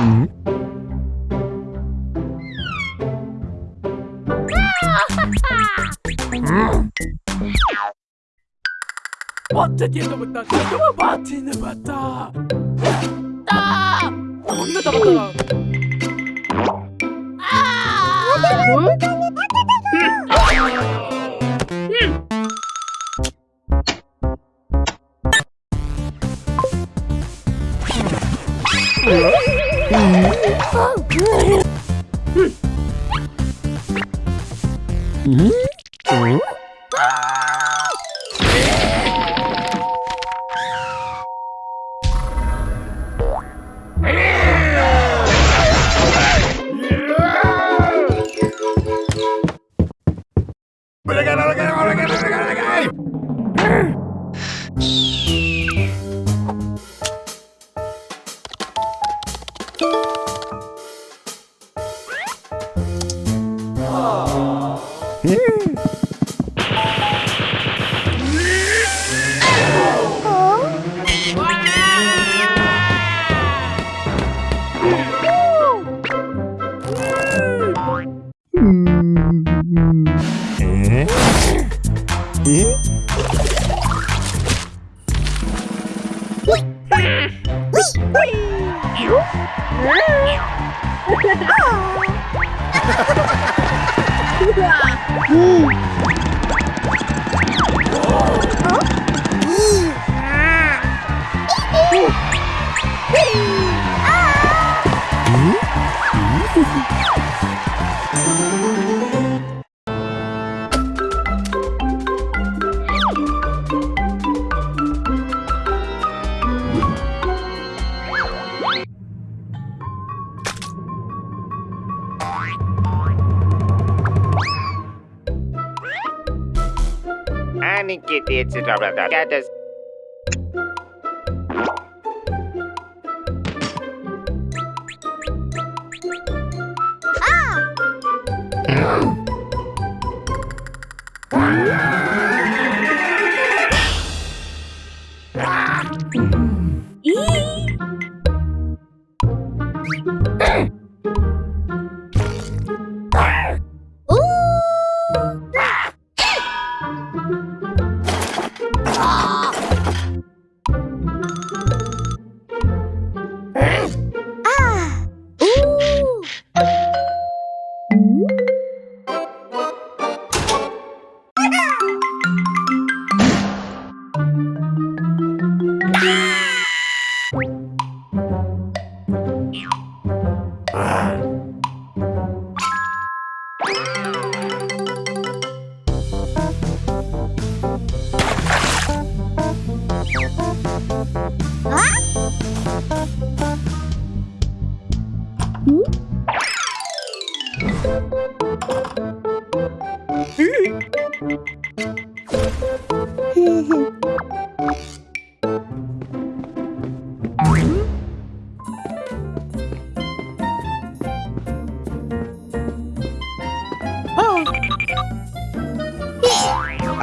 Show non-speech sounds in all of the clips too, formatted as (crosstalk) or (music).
Mm-hmm. 어떻게도 못다. 그동안 마틴을 봤다. 따 겁나 답답하 아! 뭐? Woo! it's a blah blah blah. That. Ah! (laughs)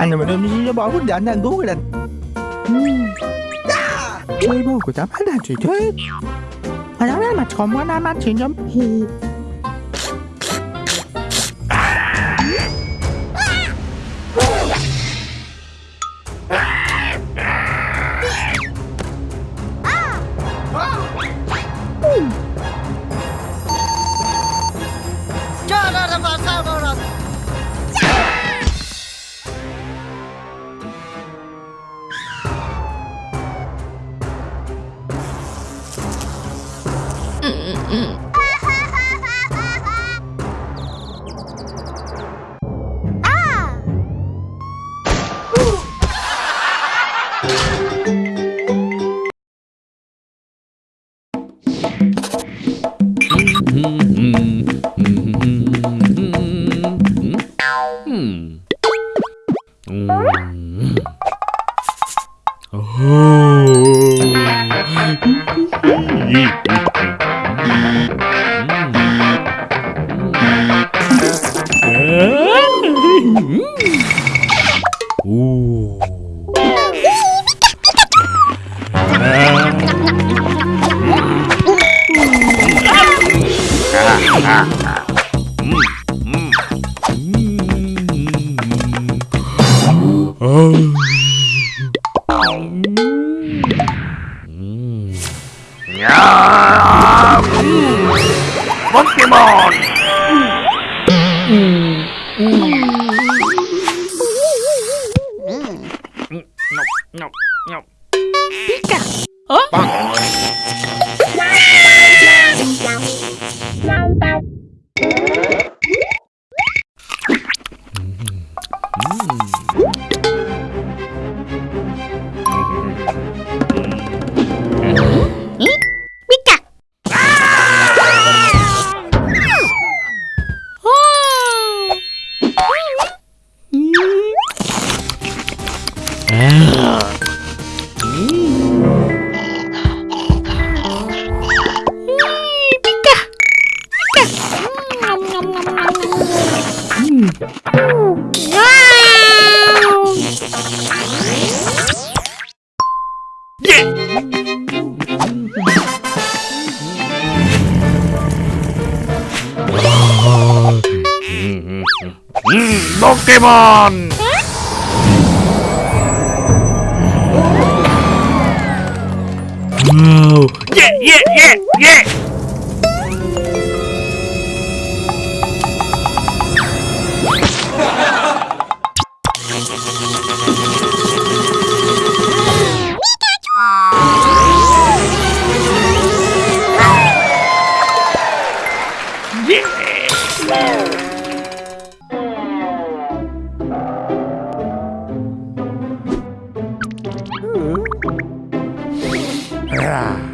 is Anh mà đừng nó bỏ quyết định anh cứu cái định Chơi bố của tắm hết là chuyện Mà nó nói mà còn quá nam anh chuyện giống 포 오. 아. 포켓 Yeah.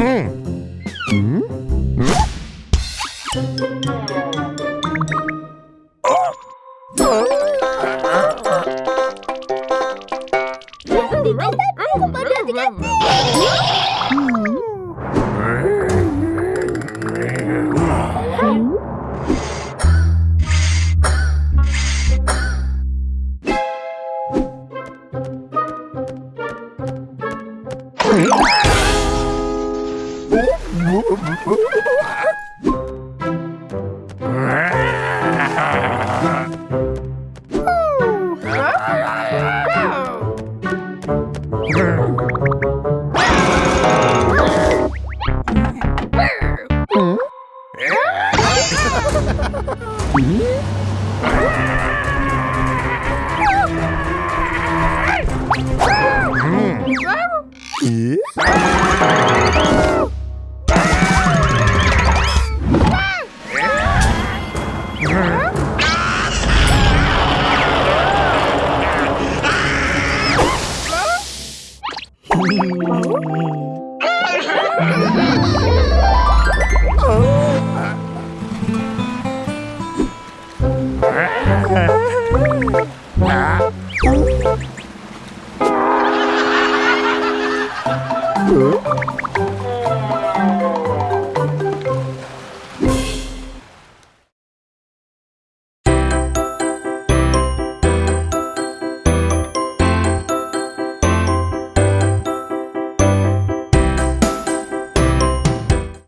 Tidak, tidak, tidak. Mm-hmm. Huh?